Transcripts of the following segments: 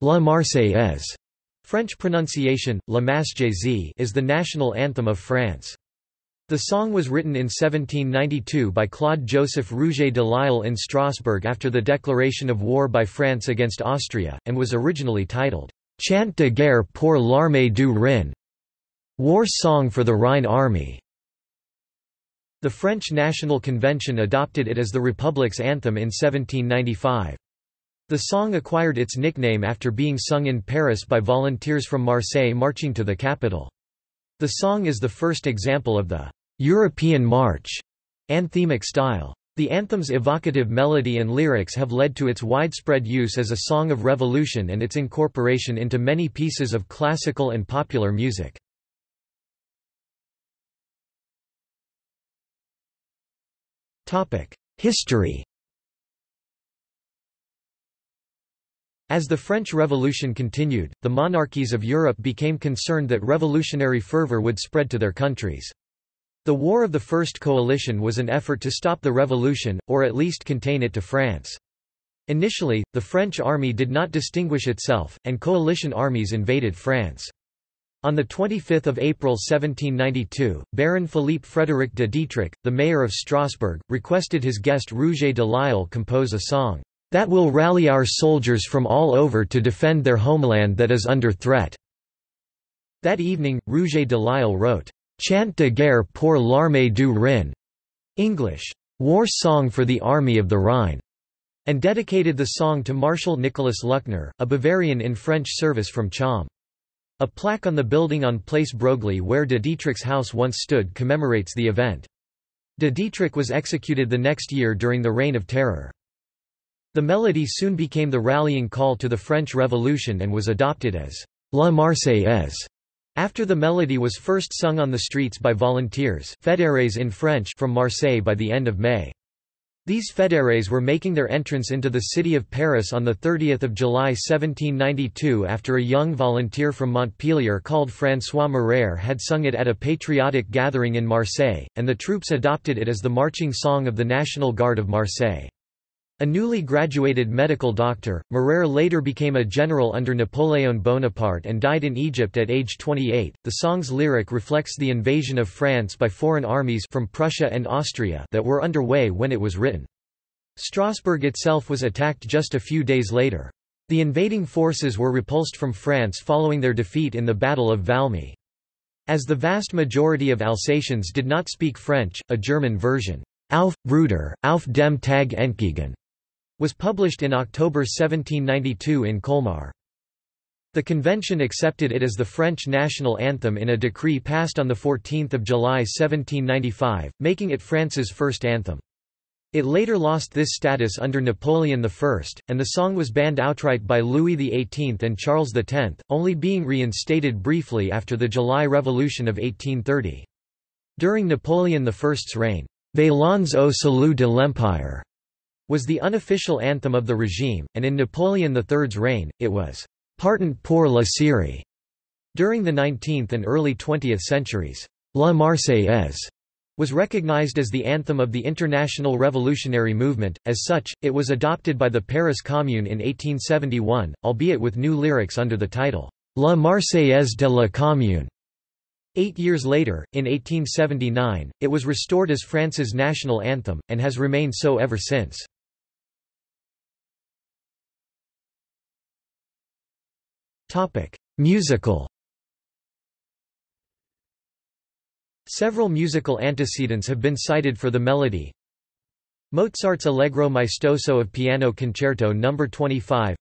La Marseillaise French pronunciation, La Marseillaise is the national anthem of France. The song was written in 1792 by Claude-Joseph Rouget de Lisle in Strasbourg after the declaration of war by France against Austria, and was originally titled, Chant de guerre pour l'armée du Rhin, War Song for the Rhine Army. The French National Convention adopted it as the Republic's anthem in 1795. The song acquired its nickname after being sung in Paris by volunteers from Marseille marching to the capital. The song is the first example of the European march anthemic style. The anthem's evocative melody and lyrics have led to its widespread use as a song of revolution and its incorporation into many pieces of classical and popular music. History As the French Revolution continued, the monarchies of Europe became concerned that revolutionary fervor would spread to their countries. The War of the First Coalition was an effort to stop the revolution, or at least contain it to France. Initially, the French army did not distinguish itself, and coalition armies invaded France. On 25 April 1792, Baron Philippe Frédéric de Dietrich, the mayor of Strasbourg, requested his guest Rouget de Lisle compose a song that will rally our soldiers from all over to defend their homeland that is under threat." That evening, Rouget de Lisle wrote, Chant de guerre pour l'armée du Rhin, English, War Song for the Army of the Rhine, and dedicated the song to Marshal Nicholas Luckner, a Bavarian in French service from Cham. A plaque on the building on Place Broglie where de Dietrich's house once stood commemorates the event. De Dietrich was executed the next year during the Reign of Terror. The melody soon became the rallying call to the French Revolution and was adopted as La Marseillaise. After the melody was first sung on the streets by volunteers fédérés in French from Marseille by the end of May. These fédérés were making their entrance into the city of Paris on 30 July 1792 after a young volunteer from Montpellier called François Mireur had sung it at a patriotic gathering in Marseille, and the troops adopted it as the marching song of the National Guard of Marseille. A newly graduated medical doctor, Mireur later became a general under Napoleon Bonaparte and died in Egypt at age 28. The song's lyric reflects the invasion of France by foreign armies from Prussia and Austria that were underway when it was written. Strasbourg itself was attacked just a few days later. The invading forces were repulsed from France following their defeat in the Battle of Valmy. As the vast majority of Alsatians did not speak French, a German version, Auf, Bruder, auf dem Tag entgegen, was published in October 1792 in Colmar. The convention accepted it as the French national anthem in a decree passed on 14 July 1795, making it France's first anthem. It later lost this status under Napoleon I, and the song was banned outright by Louis XVIII and Charles X, only being reinstated briefly after the July Revolution of 1830. During Napoleon I's reign, Veillons au salut de l'Empire was the unofficial anthem of the regime, and in Napoleon III's reign, it was «Partant pour la Syrie». During the 19th and early 20th centuries, La Marseillaise was recognized as the anthem of the international revolutionary movement, as such, it was adopted by the Paris Commune in 1871, albeit with new lyrics under the title, La Marseillaise de la Commune. Eight years later, in 1879, it was restored as France's national anthem, and has remained so ever since. Musical Several musical antecedents have been cited for the melody. Mozart's Allegro maestoso of Piano Concerto No. 25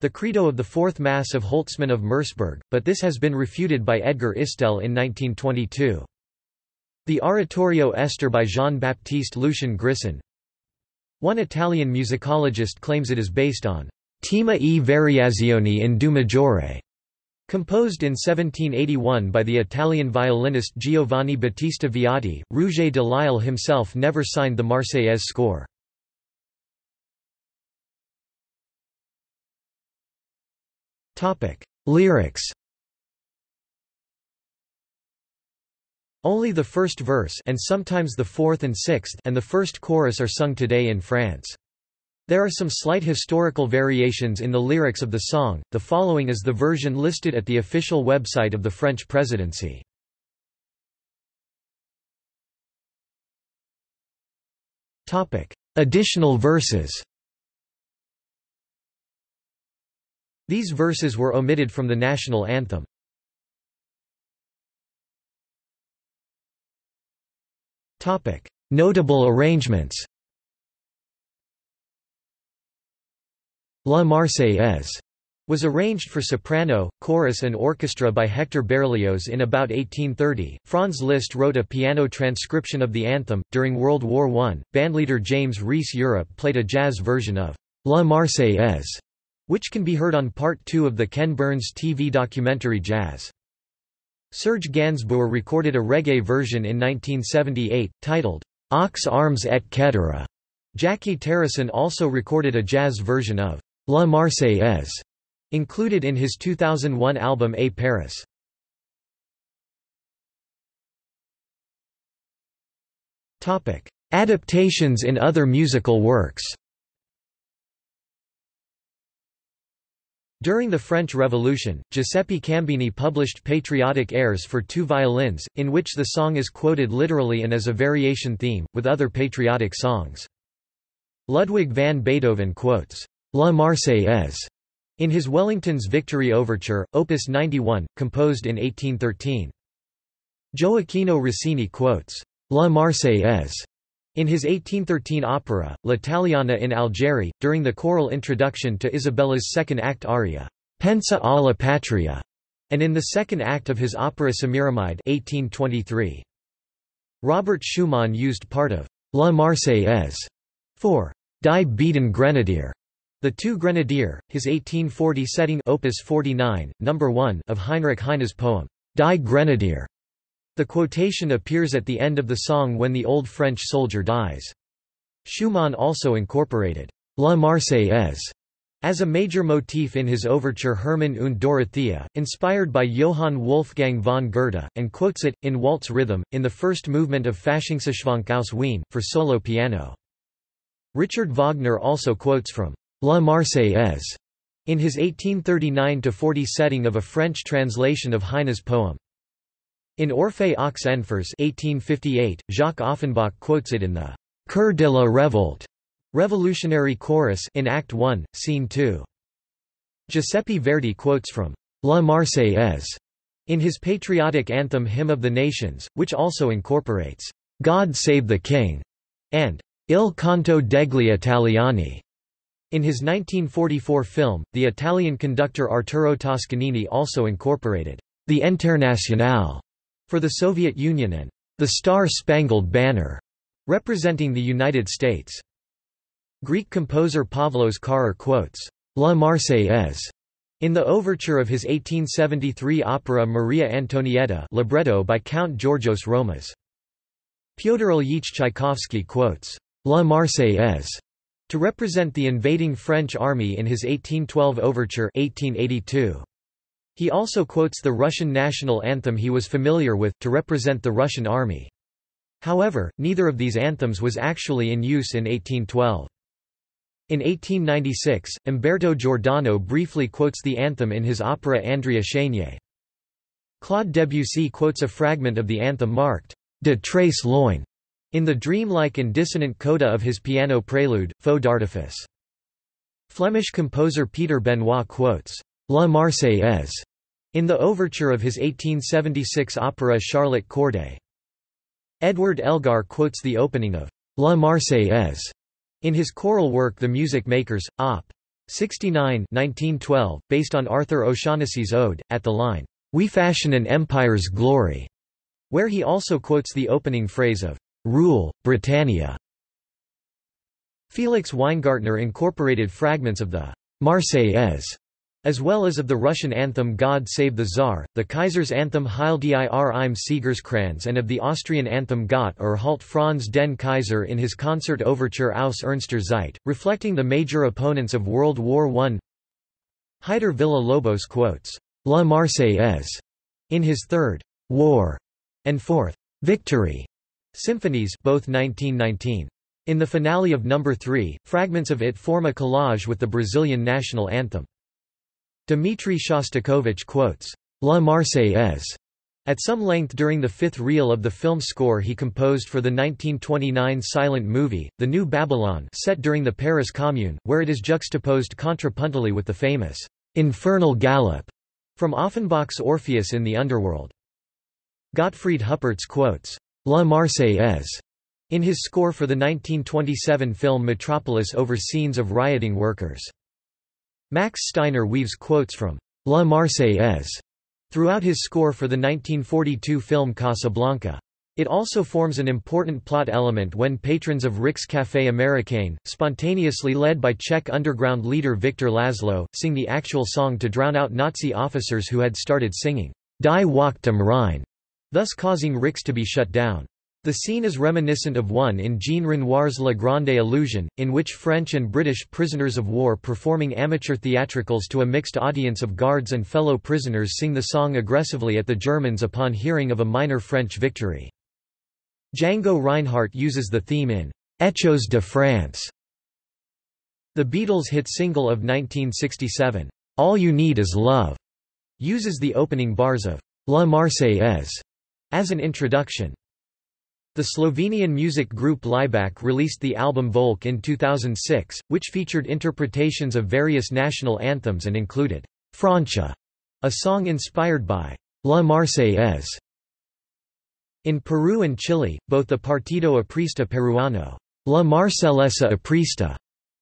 The Credo of the Fourth Mass of Holtzmann of Merseburg, but this has been refuted by Edgar Istel in 1922. The Oratorio Ester by Jean-Baptiste Lucien Grisson One Italian musicologist claims it is based on Tema e variazioni in Do maggiore, composed in 1781 by the Italian violinist Giovanni Battista Viotti. Rouget de Lisle himself never signed the Marseillaise score. Lyrics. Only the first verse and sometimes the fourth and sixth and the first chorus are sung today in France. There are some slight historical variations in the lyrics of the song, the following is the version listed at the official website of the French presidency. Topic: Additional verses These verses were omitted from the national anthem. Topic: Notable arrangements La Marseillaise was arranged for soprano, chorus and orchestra by Hector Berlioz in about 1830. Franz Liszt wrote a piano transcription of the anthem. During World War I, bandleader James Reese Europe played a jazz version of La Marseillaise, which can be heard on part 2 of the Ken Burns TV documentary Jazz. Serge Gainsbourg recorded a reggae version in 1978, titled Aux Arms et Cetera. Jackie Terrasson also recorded a jazz version of La Marseillaise, included in his 2001 album A Paris. Topic: Adaptations in other musical works During the French Revolution, Giuseppe Cambini published patriotic airs for two violins, in which the song is quoted literally and as a variation theme, with other patriotic songs. Ludwig van Beethoven quotes, La Marseillaise in his Wellington's Victory Overture, Opus 91, composed in 1813. Gioacchino Rossini quotes, La Marseillaise in his 1813 opera, L'Italiana in Algeri, during the choral introduction to Isabella's second act aria, Pensa alla Patria, and in the second act of his opera Semiramide 1823. Robert Schumann used part of La Marseillaise for Die beiden Grenadier the Two Grenadier, his 1840 setting Opus 49, number 1 of Heinrich Heine's poem, Die Grenadier. The quotation appears at the end of the song when the old French soldier dies. Schumann also incorporated La Marseillaise as a major motif in his overture Hermann und Dorothea, inspired by Johann Wolfgang von Goethe, and quotes it, in waltz rhythm, in the first movement of Faschingsschwank aus Wien, for solo piano. Richard Wagner also quotes from La Marseillaise in his 1839–40 setting of a French translation of Heine's poem. In Orphée aux Enfers 1858, Jacques Offenbach quotes it in the Chœur de la Révolte Revolutionary Chorus in Act 1, Scene 2. Giuseppe Verdi quotes from La Marseillaise in his patriotic anthem Hymn of the Nations, which also incorporates God Save the King and Il canto degli italiani. In his 1944 film, the Italian conductor Arturo Toscanini also incorporated the Internationale for the Soviet Union and the Star-Spangled Banner representing the United States. Greek composer Pavlos Carrer quotes La Marseillaise in the overture of his 1873 opera Maria Antonietta libretto by Count Georgios Romas. Pyotr Ilyich Tchaikovsky quotes La Marseillaise to represent the invading French army in his 1812 overture 1882. He also quotes the Russian national anthem he was familiar with, to represent the Russian army. However, neither of these anthems was actually in use in 1812. In 1896, Umberto Giordano briefly quotes the anthem in his opera Andrea Chenier. Claude Debussy quotes a fragment of the anthem marked, De très Loin, in the dreamlike and dissonant coda of his piano prelude, Feux d'artifice. Flemish composer Peter Benoit quotes, La Marseillaise, in the overture of his 1876 opera Charlotte Corday. Edward Elgar quotes the opening of La Marseillaise in his choral work The Music Makers, Op. 69 1912, based on Arthur O'Shaughnessy's ode, at the line, We fashion an empire's glory, where he also quotes the opening phrase of Rule, Britannia. Felix Weingartner incorporated fragments of the Marseillaise, as well as of the Russian anthem God Save the Tsar, the Kaiser's anthem Heil dir im Siegerkranz and of the Austrian anthem Gott erhalte Franz den Kaiser in his concert overture Aus Ernster Zeit, reflecting the major opponents of World War I. Heitor Villa-Lobos quotes, La Marseillaise, in his third, War, and fourth, Victory, Symphonies both 1919. In the finale of number 3, fragments of it form a collage with the Brazilian national anthem. Dmitry Shostakovich quotes, La Marseillaise at some length during the fifth reel of the film score he composed for the 1929 silent movie, The New Babylon set during the Paris Commune, where it is juxtaposed contrapuntally with the famous «infernal gallop» from Offenbach's Orpheus in the Underworld. Gottfried Huppertz quotes «La Marseillaise» in his score for the 1927 film Metropolis over scenes of rioting workers. Max Steiner weaves quotes from «La Marseillaise» throughout his score for the 1942 film Casablanca. It also forms an important plot element when patrons of Rick's Café Américain, spontaneously led by Czech underground leader Viktor Laszlo, sing the actual song to drown out Nazi officers who had started singing, Die Wacht am Rhein, thus causing Rick's to be shut down. The scene is reminiscent of one in Jean Renoir's La Grande Illusion, in which French and British prisoners of war performing amateur theatricals to a mixed audience of guards and fellow prisoners sing the song aggressively at the Germans upon hearing of a minor French victory. Django Reinhardt uses the theme in Echos de France. The Beatles' hit single of 1967, All You Need Is Love, uses the opening bars of La Marseillaise as an introduction. The Slovenian music group Laibach released the album Volk in 2006, which featured interpretations of various national anthems and included Francia, a song inspired by La Marseillaise. In Peru and Chile, both the Partido Aprista Peruano, La Marsellesa Aprista,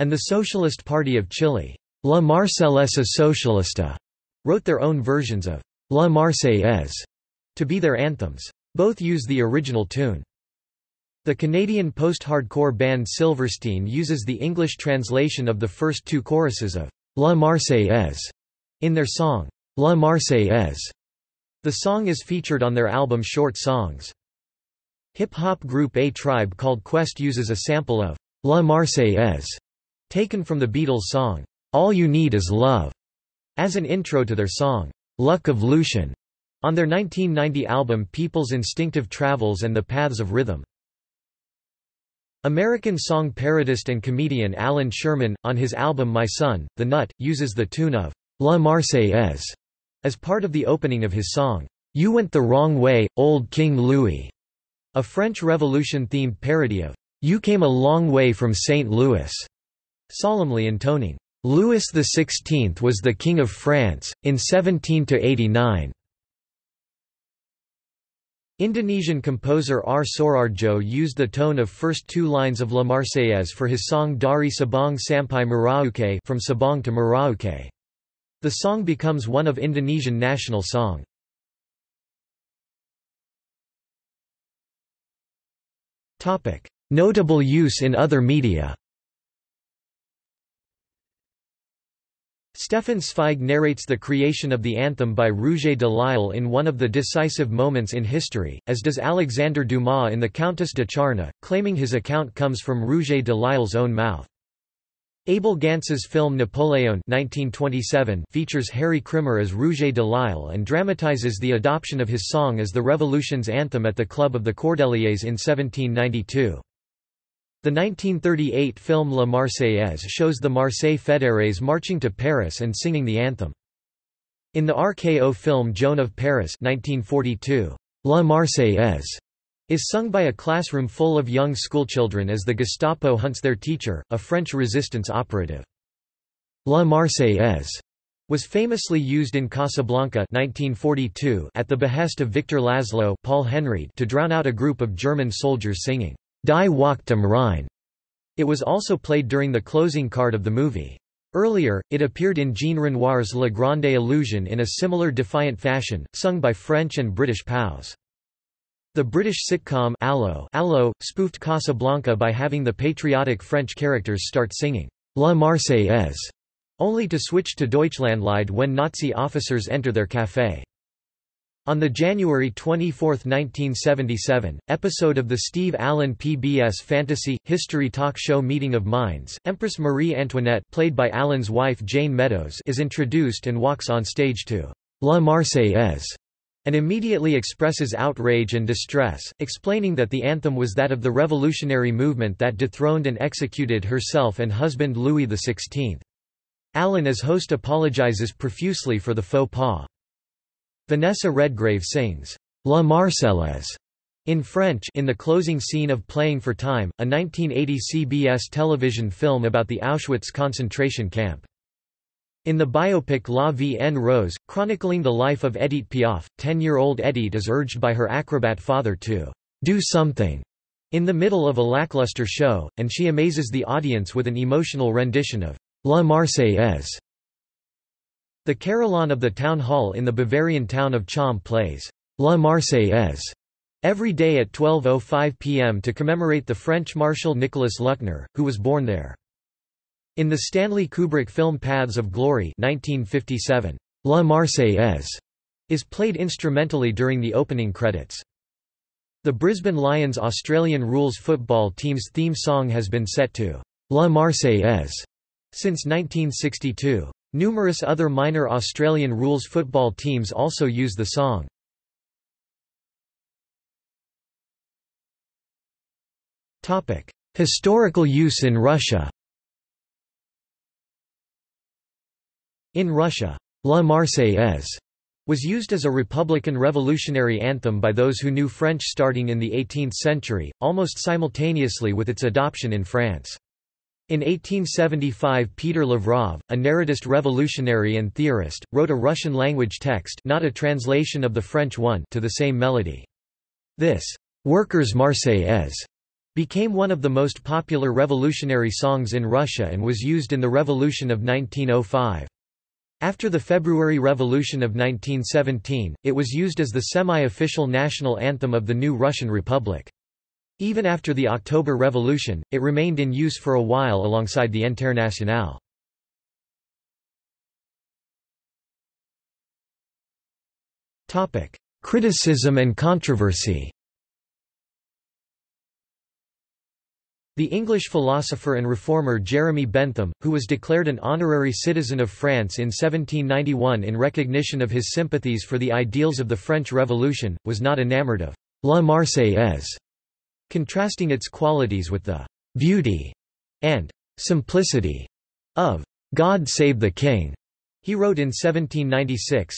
and the Socialist Party of Chile, La Marsellesa Socialista, wrote their own versions of La Marseillaise to be their anthems. Both use the original tune. The Canadian post-hardcore band Silverstein uses the English translation of the first two choruses of La Marseillaise in their song, La Marseillaise. The song is featured on their album Short Songs. Hip-hop group A Tribe Called Quest uses a sample of La Marseillaise, taken from the Beatles' song, All You Need Is Love, as an intro to their song, Luck of Lucien, on their 1990 album People's Instinctive Travels and the Paths of Rhythm. American song parodist and comedian Allan Sherman, on his album My Son, The Nut, uses the tune of La Marseillaise as part of the opening of his song, You Went the Wrong Way, Old King Louis, a French Revolution-themed parody of You Came a Long Way from St. Louis, solemnly intoning, Louis XVI was the King of France, in 17–89. Indonesian composer R. Soeardjo used the tone of first two lines of La Marseillaise for his song Dari Sabang Sampai Merauke from Sabang to Merauke. The song becomes one of Indonesian national song. Notable use in other media Stefan Zweig narrates the creation of the anthem by Rouget de Lisle in one of the decisive moments in history, as does Alexandre Dumas in The Countess de Charny, claiming his account comes from Rouget de Lisle's own mouth. Abel Gance's film Napoleon 1927 features Harry Krimer as Rouget de Lisle and dramatizes the adoption of his song as the Revolution's anthem at the Club of the Cordeliers in 1792. The 1938 film La Marseillaise shows the Marseille Fédérés marching to Paris and singing the anthem. In the RKO film Joan of Paris 1942, La Marseillaise is sung by a classroom full of young schoolchildren as the Gestapo hunts their teacher, a French resistance operative. La Marseillaise was famously used in Casablanca 1942 at the behest of Victor Laszlo Paul Henreid to drown out a group of German soldiers singing Die Wacht am Rhein. It was also played during the closing card of the movie. Earlier, it appeared in Jean Renoir's La Grande Illusion in a similar defiant fashion, sung by French and British POWs. The British sitcom Allo, Allo spoofed Casablanca by having the patriotic French characters start singing La Marseillaise, only to switch to Deutschlandlied when Nazi officers enter their café. On the January 24, 1977, episode of the Steve Allen PBS fantasy, history talk show Meeting of Minds, Empress Marie Antoinette played by Allen's wife Jane Meadows is introduced and walks on stage to La Marseillaise. and immediately expresses outrage and distress, explaining that the anthem was that of the revolutionary movement that dethroned and executed herself and husband Louis XVI. Allen as host apologizes profusely for the faux pas. Vanessa Redgrave sings, La Marseillaise in French in the closing scene of Playing for Time, a 1980 CBS television film about the Auschwitz concentration camp. In the biopic La Vie en Rose, chronicling the life of Edith Piaf, 10-year-old Edith is urged by her acrobat father to do something in the middle of a lackluster show, and she amazes the audience with an emotional rendition of La Marseillaise. The carillon of the town hall in the Bavarian town of Cham plays La Marseillaise every day at 12.05 pm to commemorate the French Marshal Nicolas Luckner, who was born there. In the Stanley Kubrick film Paths of Glory 1957, La Marseillaise is played instrumentally during the opening credits. The Brisbane Lions Australian rules football team's theme song has been set to La Marseillaise since 1962. Numerous other minor Australian rules football teams also use the song. Historical use in Russia In Russia, La Marseillaise was used as a republican revolutionary anthem by those who knew French starting in the 18th century, almost simultaneously with its adoption in France. In 1875 Peter Lavrov, a narratist revolutionary and theorist, wrote a Russian-language text not a translation of the French one to the same melody. This, "'Workers' Marseillaise' became one of the most popular revolutionary songs in Russia and was used in the Revolution of 1905. After the February Revolution of 1917, it was used as the semi-official national anthem of the new Russian Republic. Even after the October Revolution, it remained in use for a while alongside the Internationale. Criticism and controversy The English philosopher and reformer Jeremy Bentham, who was declared an honorary citizen of France in 1791 in recognition of his sympathies for the ideals of the French Revolution, was not enamored of La Marseillaise contrasting its qualities with the beauty and simplicity of God Save the King. He wrote in 1796,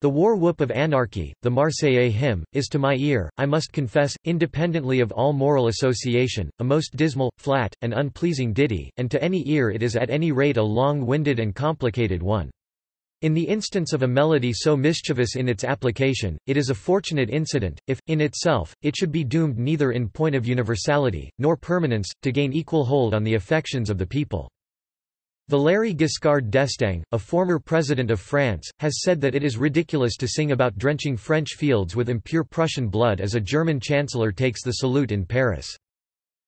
the war whoop of anarchy, the Marseillaise hymn, is to my ear, I must confess, independently of all moral association, a most dismal, flat, and unpleasing ditty, and to any ear it is at any rate a long-winded and complicated one. In the instance of a melody so mischievous in its application, it is a fortunate incident, if, in itself, it should be doomed neither in point of universality, nor permanence, to gain equal hold on the affections of the people. Valéry Giscard d'Estaing, a former president of France, has said that it is ridiculous to sing about drenching French fields with impure Prussian blood as a German chancellor takes the salute in Paris.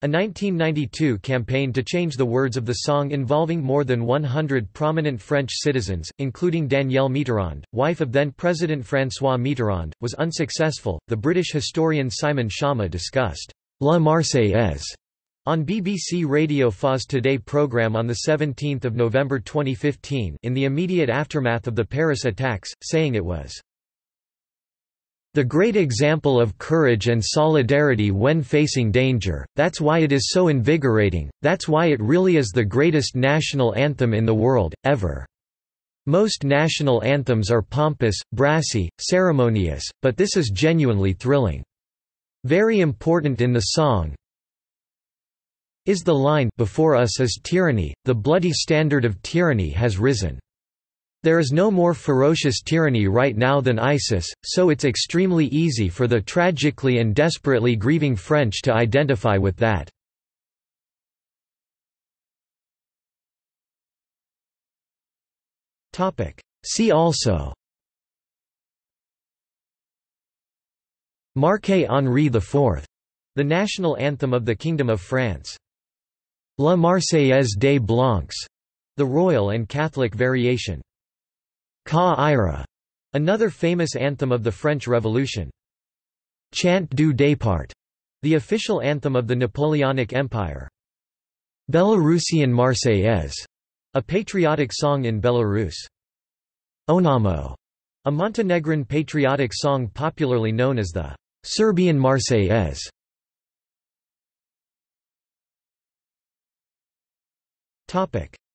A 1992 campaign to change the words of the song involving more than 100 prominent French citizens, including Danielle Mitterrand, wife of then President François Mitterrand, was unsuccessful. The British historian Simon Schama discussed La Marseillaise on BBC Radio 4's Today programme on 17 November 2015 in the immediate aftermath of the Paris attacks, saying it was the great example of courage and solidarity when facing danger, that's why it is so invigorating, that's why it really is the greatest national anthem in the world, ever. Most national anthems are pompous, brassy, ceremonious, but this is genuinely thrilling. Very important in the song is the line before us is tyranny, the bloody standard of tyranny has risen. There is no more ferocious tyranny right now than ISIS, so it's extremely easy for the tragically and desperately grieving French to identify with that. See also Marquet Henri IV. The national anthem of the Kingdom of France. La Marseillaise des Blancs. The royal and Catholic variation. Ca Ira, another famous anthem of the French Revolution. Chant du Départ, the official anthem of the Napoleonic Empire. Belarusian Marseillaise, a patriotic song in Belarus. Onamo, A Montenegrin patriotic song popularly known as the Serbian Marseillaise.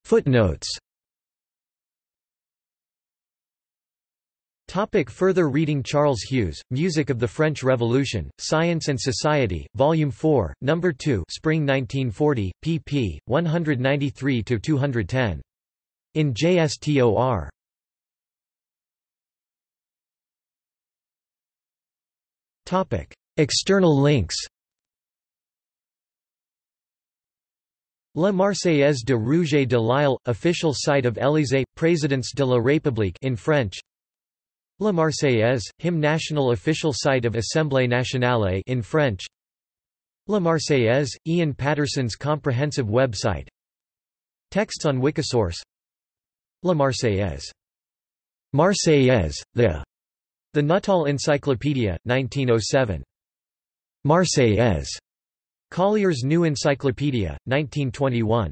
Footnotes Topic further reading Charles Hughes, Music of the French Revolution, Science and Society, Volume 4, No. 2 Spring 1940, pp. 193–210. In JSTOR. Topic. External links La Marseillaise de Rouget de Lisle, official site of Élysée, Présidence de la République in French La Marseillaise, hymn national official site of Assemblée nationale in French La Marseillaise, Ian Paterson's comprehensive website Texts on Wikisource La Marseillaise. Marseillaise, the the Nuttall Encyclopedia, 1907. Marseillaise. Collier's New Encyclopedia, 1921.